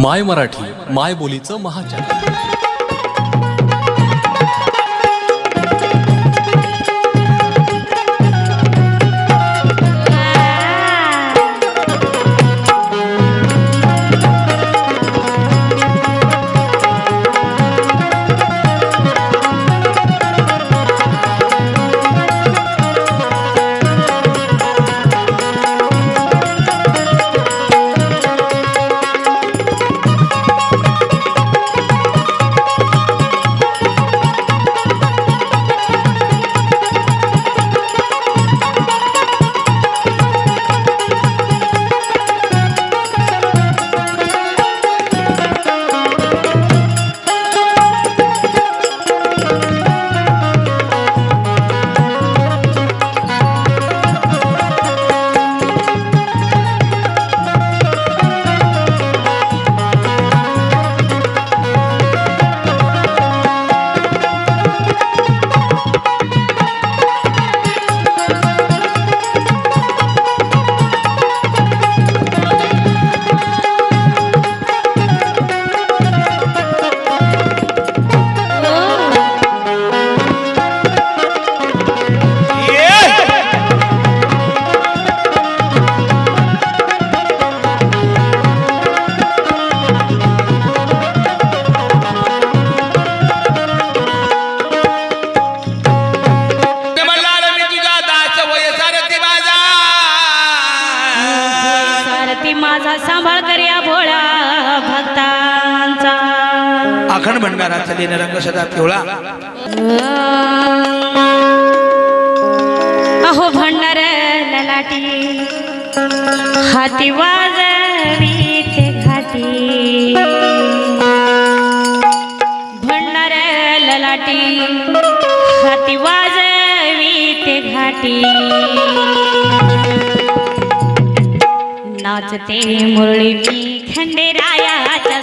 माय मराठी माय बोलीचं महाचॅनल अखंड भंडारा चलीन रंग सदा पिवळा अहो भंडार ललाटी हाती वाजवी ते खाती भंडार ललाटी हाती वाजवी ते घाटी. नाचते मुरळी मी खंडेरायाच्या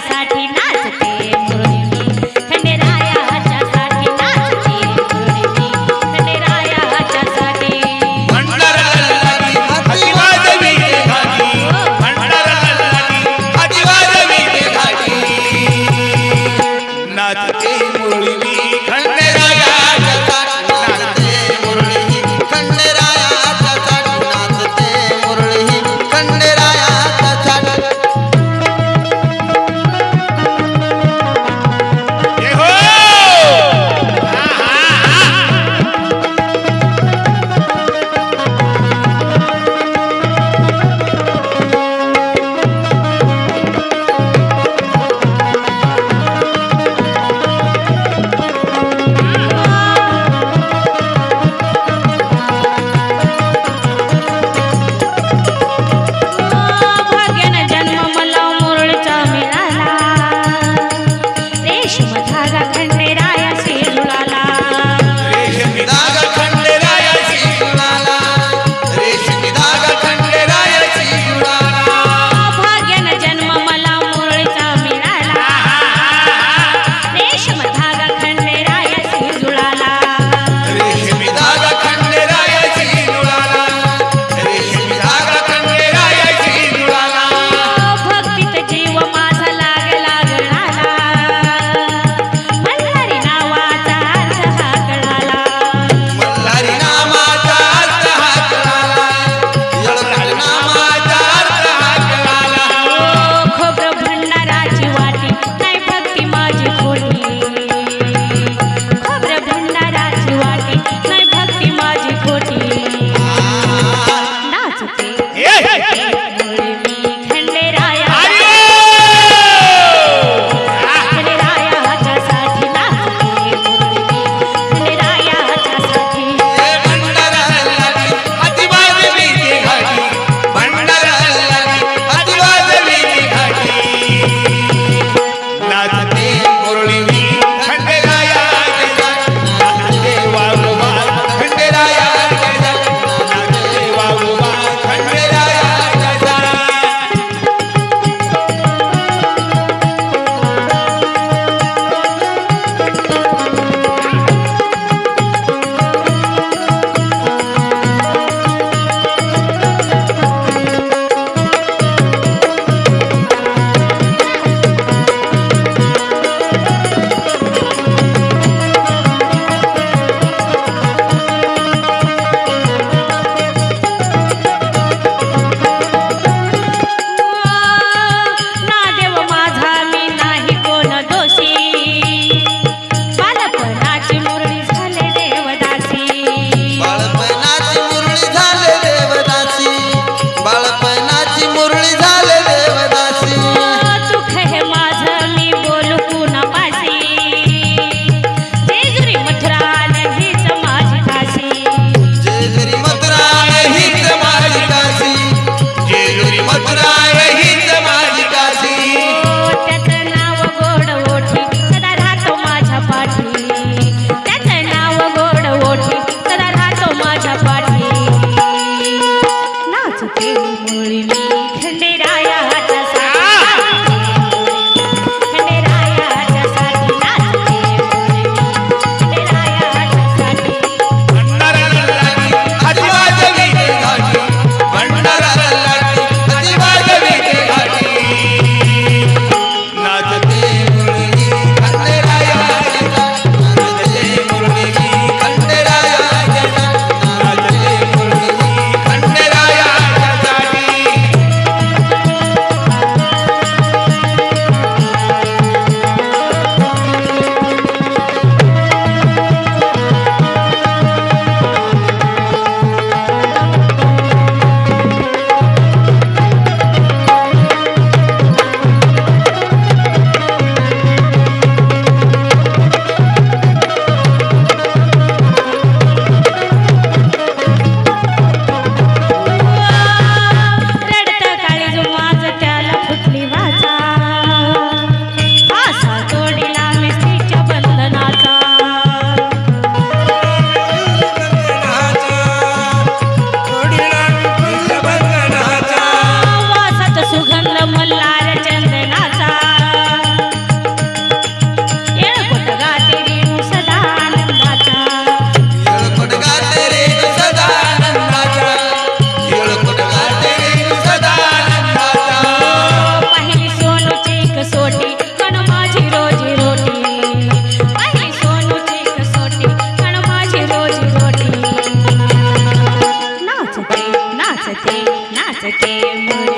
के मुर